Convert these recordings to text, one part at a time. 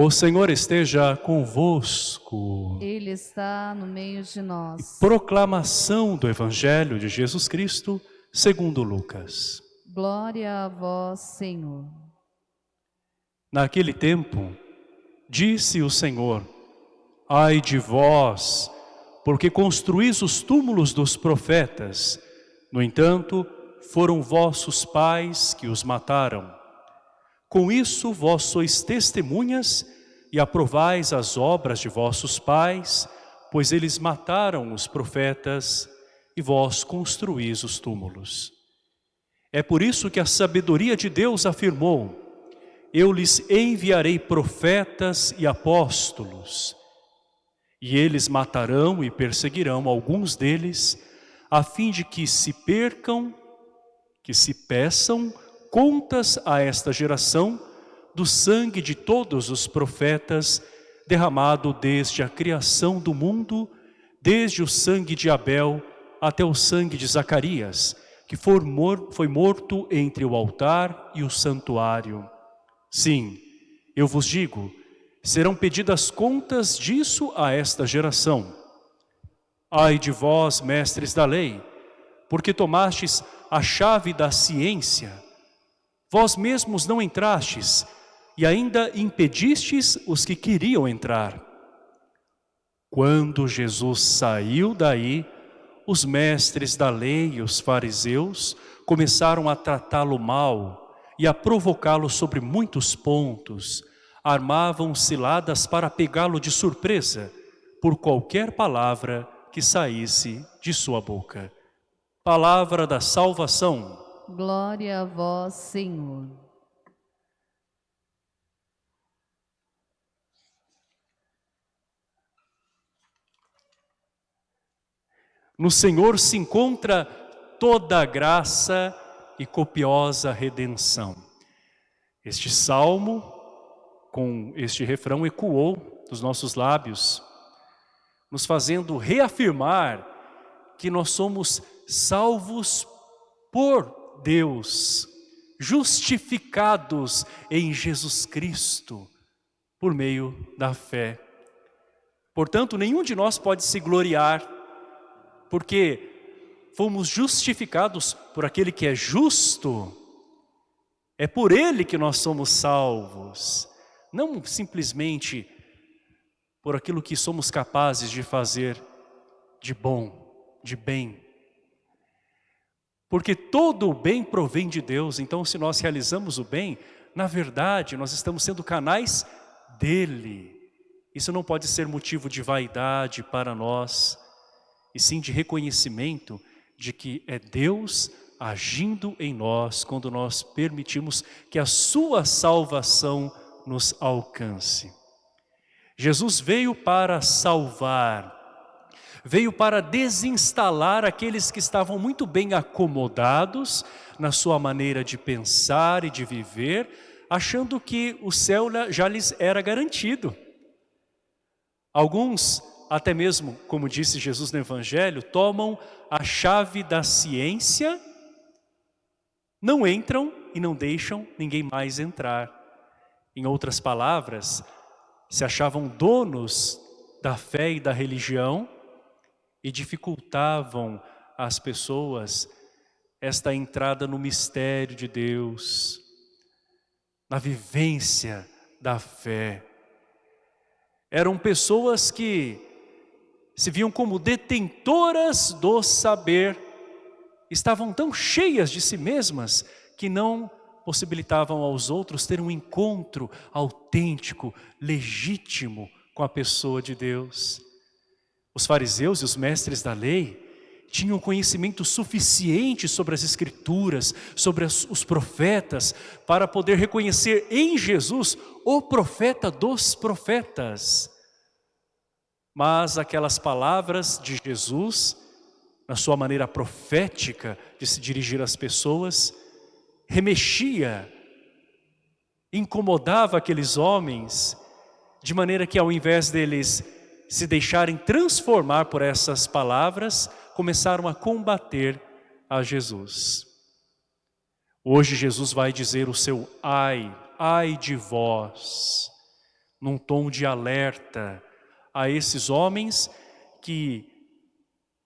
O Senhor esteja convosco. Ele está no meio de nós. Proclamação do Evangelho de Jesus Cristo, segundo Lucas. Glória a vós, Senhor. Naquele tempo, disse o Senhor, Ai de vós, porque construís os túmulos dos profetas. No entanto, foram vossos pais que os mataram. Com isso vós sois testemunhas e aprovais as obras de vossos pais, pois eles mataram os profetas e vós construís os túmulos. É por isso que a sabedoria de Deus afirmou, eu lhes enviarei profetas e apóstolos, e eles matarão e perseguirão alguns deles, a fim de que se percam, que se peçam contas a esta geração do sangue de todos os profetas derramado desde a criação do mundo, desde o sangue de Abel até o sangue de Zacarias, que foi morto entre o altar e o santuário. Sim, eu vos digo, serão pedidas contas disso a esta geração. Ai de vós, mestres da lei, porque tomastes a chave da ciência, Vós mesmos não entrastes e ainda impedistes os que queriam entrar. Quando Jesus saiu daí, os mestres da lei e os fariseus começaram a tratá-lo mal e a provocá-lo sobre muitos pontos. Armavam ciladas para pegá-lo de surpresa por qualquer palavra que saísse de sua boca. Palavra da salvação. Glória a vós, Senhor. No Senhor se encontra toda a graça e copiosa redenção. Este salmo, com este refrão, ecoou dos nossos lábios, nos fazendo reafirmar que nós somos salvos por Deus, justificados em Jesus Cristo, por meio da fé. Portanto, nenhum de nós pode se gloriar, porque fomos justificados por aquele que é justo, é por ele que nós somos salvos, não simplesmente por aquilo que somos capazes de fazer de bom, de bem, porque todo o bem provém de Deus, então se nós realizamos o bem, na verdade nós estamos sendo canais dEle. Isso não pode ser motivo de vaidade para nós, e sim de reconhecimento de que é Deus agindo em nós quando nós permitimos que a sua salvação nos alcance. Jesus veio para salvar, veio para desinstalar aqueles que estavam muito bem acomodados na sua maneira de pensar e de viver, achando que o céu já lhes era garantido. Alguns, até mesmo, como disse Jesus no Evangelho, tomam a chave da ciência, não entram e não deixam ninguém mais entrar. Em outras palavras, se achavam donos da fé e da religião, e dificultavam às pessoas esta entrada no mistério de Deus, na vivência da fé. Eram pessoas que se viam como detentoras do saber, estavam tão cheias de si mesmas que não possibilitavam aos outros ter um encontro autêntico, legítimo com a pessoa de Deus. Os fariseus e os mestres da lei tinham conhecimento suficiente sobre as escrituras, sobre os profetas, para poder reconhecer em Jesus o profeta dos profetas. Mas aquelas palavras de Jesus, na sua maneira profética de se dirigir às pessoas, remexia, incomodava aqueles homens, de maneira que ao invés deles se deixarem transformar por essas palavras, começaram a combater a Jesus. Hoje Jesus vai dizer o seu ai, ai de vós, num tom de alerta a esses homens que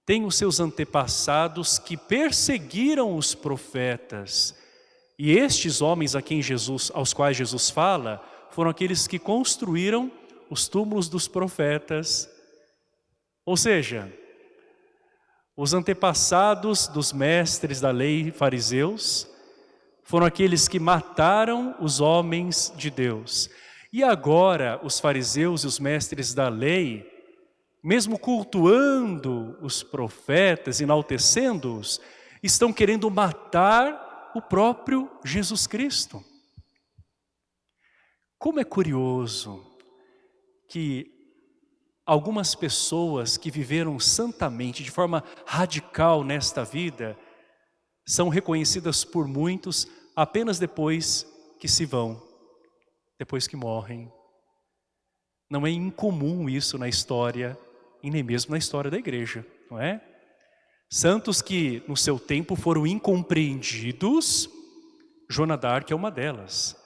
têm os seus antepassados que perseguiram os profetas. E estes homens a quem Jesus, aos quais Jesus fala, foram aqueles que construíram os túmulos dos profetas. Ou seja, os antepassados dos mestres da lei fariseus foram aqueles que mataram os homens de Deus. E agora os fariseus e os mestres da lei, mesmo cultuando os profetas, enaltecendo-os, estão querendo matar o próprio Jesus Cristo. Como é curioso que algumas pessoas que viveram santamente, de forma radical nesta vida, são reconhecidas por muitos apenas depois que se vão, depois que morrem. Não é incomum isso na história, e nem mesmo na história da igreja, não é? Santos que no seu tempo foram incompreendidos, Joana d'Arc é uma delas,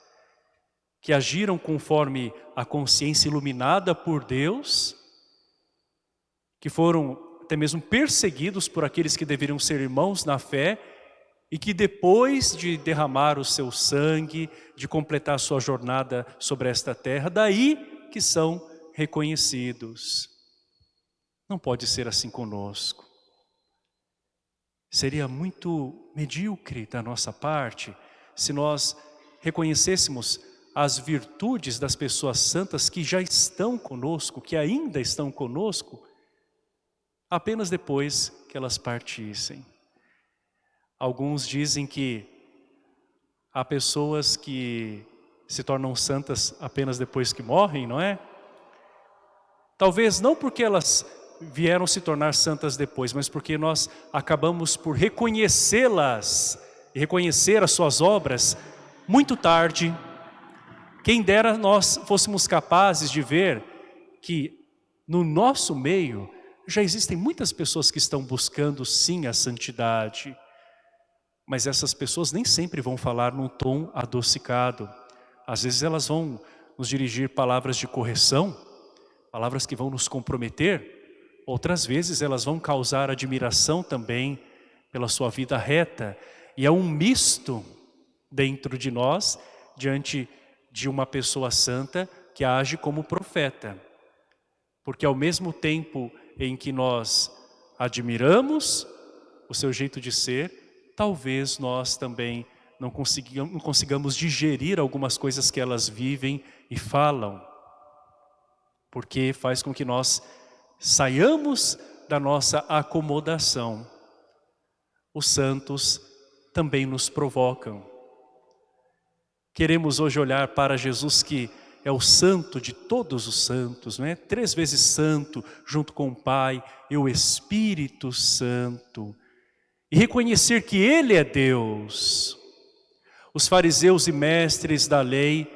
que agiram conforme a consciência iluminada por Deus, que foram até mesmo perseguidos por aqueles que deveriam ser irmãos na fé, e que depois de derramar o seu sangue, de completar sua jornada sobre esta terra, daí que são reconhecidos. Não pode ser assim conosco. Seria muito medíocre da nossa parte se nós reconhecêssemos as virtudes das pessoas santas que já estão conosco, que ainda estão conosco, apenas depois que elas partissem. Alguns dizem que há pessoas que se tornam santas apenas depois que morrem, não é? Talvez não porque elas vieram se tornar santas depois, mas porque nós acabamos por reconhecê-las reconhecer as suas obras muito tarde. Quem dera nós fôssemos capazes de ver que no nosso meio já existem muitas pessoas que estão buscando sim a santidade, mas essas pessoas nem sempre vão falar num tom adocicado. Às vezes elas vão nos dirigir palavras de correção, palavras que vão nos comprometer. Outras vezes elas vão causar admiração também pela sua vida reta. E é um misto dentro de nós, diante de uma pessoa santa que age como profeta. Porque ao mesmo tempo em que nós admiramos o seu jeito de ser, talvez nós também não consigamos, não consigamos digerir algumas coisas que elas vivem e falam. Porque faz com que nós saiamos da nossa acomodação. Os santos também nos provocam. Queremos hoje olhar para Jesus que é o santo de todos os santos, não é? Três vezes santo, junto com o Pai e o Espírito Santo e reconhecer que Ele é Deus. Os fariseus e mestres da lei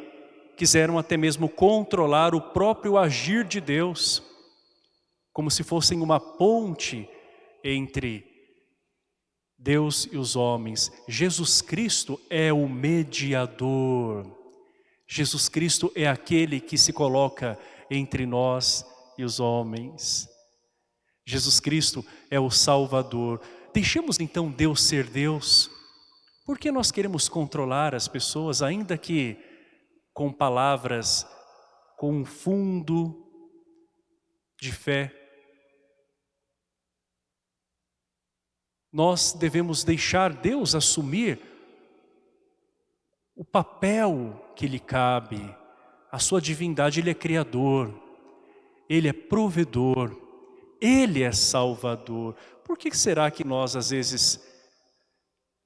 quiseram até mesmo controlar o próprio agir de Deus, como se fossem uma ponte entre Deus e os homens. Jesus Cristo é o mediador. Jesus Cristo é aquele que se coloca entre nós e os homens. Jesus Cristo é o Salvador. Deixemos então Deus ser Deus. Por que nós queremos controlar as pessoas, ainda que com palavras com um fundo de fé? Nós devemos deixar Deus assumir o papel que lhe cabe, a sua divindade, Ele é Criador, Ele é provedor, Ele é Salvador. Por que será que nós, às vezes,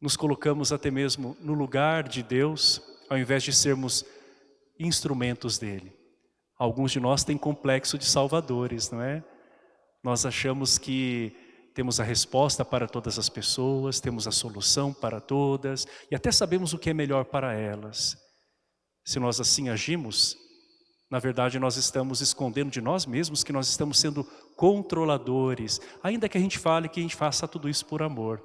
nos colocamos até mesmo no lugar de Deus, ao invés de sermos instrumentos dEle? Alguns de nós têm complexo de salvadores, não é? Nós achamos que temos a resposta para todas as pessoas, temos a solução para todas e até sabemos o que é melhor para elas. Se nós assim agimos, na verdade, nós estamos escondendo de nós mesmos que nós estamos sendo controladores, ainda que a gente fale que a gente faça tudo isso por amor.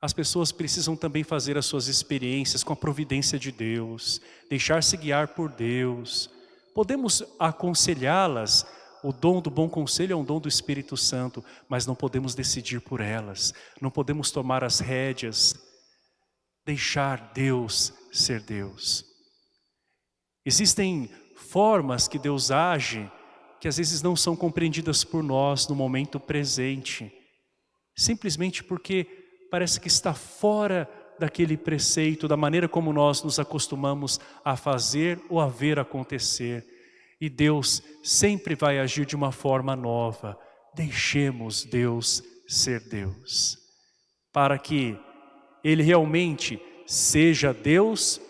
As pessoas precisam também fazer as suas experiências com a providência de Deus, deixar-se guiar por Deus, Podemos aconselhá-las, o dom do bom conselho é um dom do Espírito Santo, mas não podemos decidir por elas, não podemos tomar as rédeas, deixar Deus ser Deus. Existem formas que Deus age que às vezes não são compreendidas por nós no momento presente, simplesmente porque parece que está fora daquele preceito, da maneira como nós nos acostumamos a fazer ou a ver acontecer. E Deus sempre vai agir de uma forma nova. Deixemos Deus ser Deus. Para que Ele realmente seja Deus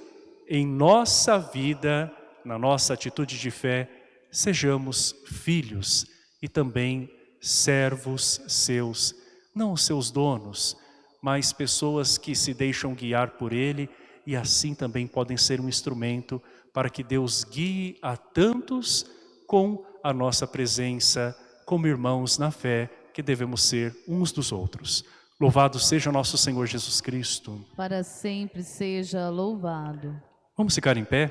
em nossa vida, na nossa atitude de fé, sejamos filhos e também servos seus, não seus donos, mas pessoas que se deixam guiar por Ele e assim também podem ser um instrumento para que Deus guie a tantos com a nossa presença como irmãos na fé que devemos ser uns dos outros. Louvado seja nosso Senhor Jesus Cristo. Para sempre seja louvado. Vamos ficar em pé?